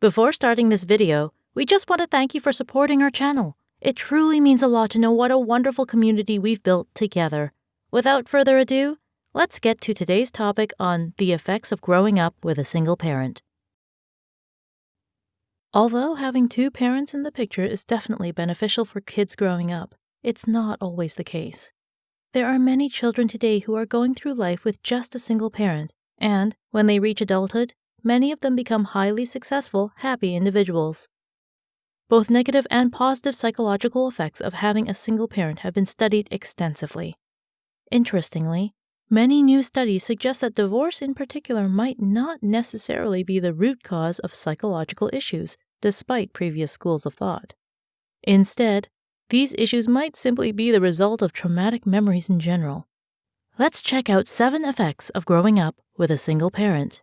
Before starting this video, we just want to thank you for supporting our channel. It truly means a lot to know what a wonderful community we've built together. Without further ado, let's get to today's topic on the effects of growing up with a single parent. Although having two parents in the picture is definitely beneficial for kids growing up, it's not always the case. There are many children today who are going through life with just a single parent, and when they reach adulthood, many of them become highly successful, happy individuals. Both negative and positive psychological effects of having a single parent have been studied extensively. Interestingly, many new studies suggest that divorce in particular might not necessarily be the root cause of psychological issues, despite previous schools of thought. Instead, these issues might simply be the result of traumatic memories in general. Let's check out seven effects of growing up with a single parent.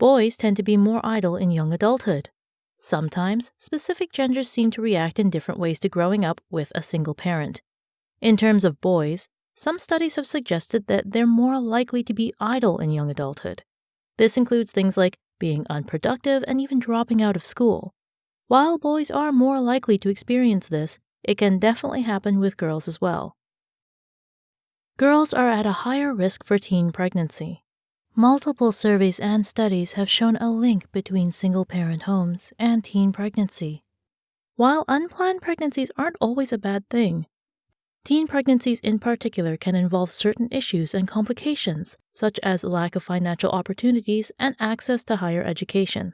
Boys tend to be more idle in young adulthood. Sometimes, specific genders seem to react in different ways to growing up with a single parent. In terms of boys, some studies have suggested that they're more likely to be idle in young adulthood. This includes things like being unproductive and even dropping out of school. While boys are more likely to experience this, it can definitely happen with girls as well. Girls are at a higher risk for teen pregnancy. Multiple surveys and studies have shown a link between single parent homes and teen pregnancy. While unplanned pregnancies aren't always a bad thing, teen pregnancies in particular can involve certain issues and complications, such as lack of financial opportunities and access to higher education.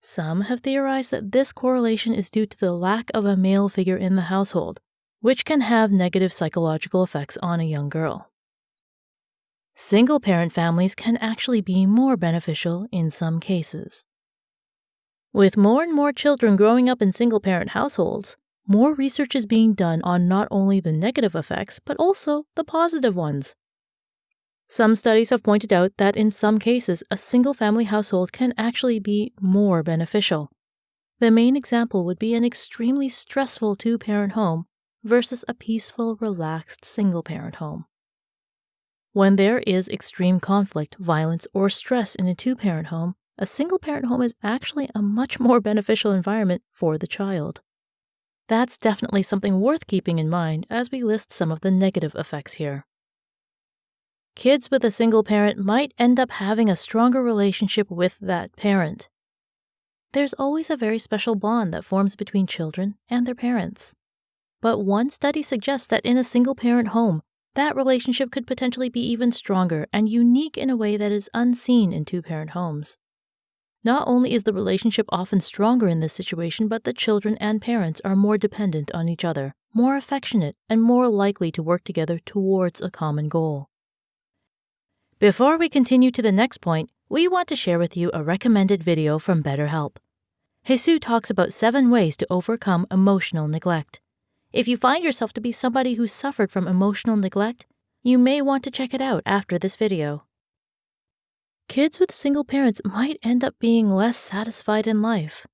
Some have theorized that this correlation is due to the lack of a male figure in the household, which can have negative psychological effects on a young girl. Single parent families can actually be more beneficial in some cases. With more and more children growing up in single parent households, more research is being done on not only the negative effects, but also the positive ones. Some studies have pointed out that in some cases, a single family household can actually be more beneficial. The main example would be an extremely stressful two parent home versus a peaceful, relaxed single parent home. When there is extreme conflict, violence, or stress in a two parent home, a single parent home is actually a much more beneficial environment for the child. That's definitely something worth keeping in mind as we list some of the negative effects here. Kids with a single parent might end up having a stronger relationship with that parent. There's always a very special bond that forms between children and their parents. But one study suggests that in a single parent home, that relationship could potentially be even stronger and unique in a way that is unseen in two parent homes. Not only is the relationship often stronger in this situation, but the children and parents are more dependent on each other, more affectionate, and more likely to work together towards a common goal. Before we continue to the next point, we want to share with you a recommended video from BetterHelp. Jesus talks about seven ways to overcome emotional neglect. If you find yourself to be somebody who suffered from emotional neglect, you may want to check it out after this video. Kids with single parents might end up being less satisfied in life.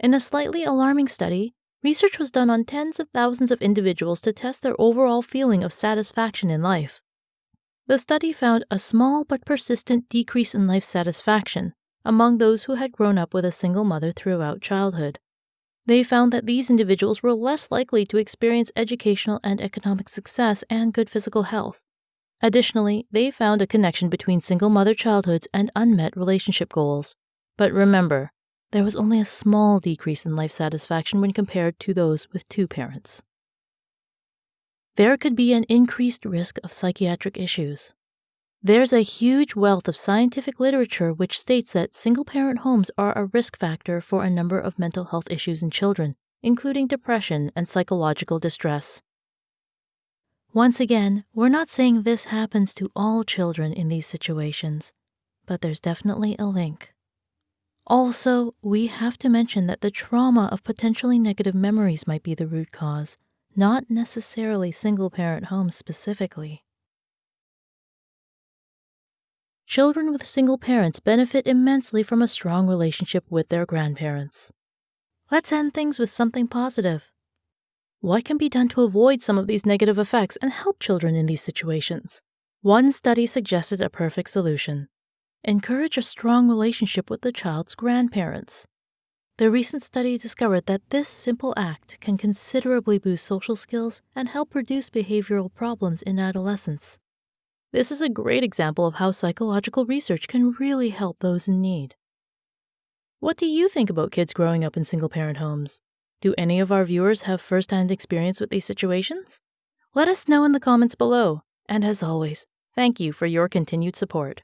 In a slightly alarming study, research was done on tens of thousands of individuals to test their overall feeling of satisfaction in life. The study found a small but persistent decrease in life satisfaction among those who had grown up with a single mother throughout childhood. They found that these individuals were less likely to experience educational and economic success and good physical health. Additionally, they found a connection between single mother childhoods and unmet relationship goals. But remember, there was only a small decrease in life satisfaction when compared to those with two parents. There could be an increased risk of psychiatric issues. There's a huge wealth of scientific literature which states that single parent homes are a risk factor for a number of mental health issues in children, including depression and psychological distress. Once again, we're not saying this happens to all children in these situations, but there's definitely a link. Also, we have to mention that the trauma of potentially negative memories might be the root cause, not necessarily single parent homes specifically. Children with single parents benefit immensely from a strong relationship with their grandparents. Let's end things with something positive. What can be done to avoid some of these negative effects and help children in these situations? One study suggested a perfect solution. encourage a strong relationship with the child's grandparents. The recent study discovered that this simple act can considerably boost social skills and help reduce behavioral problems in adolescence. This is a great example of how psychological research can really help those in need. What do you think about kids growing up in single parent homes? Do any of our viewers have first hand experience with these situations? Let us know in the comments below. And as always, thank you for your continued support.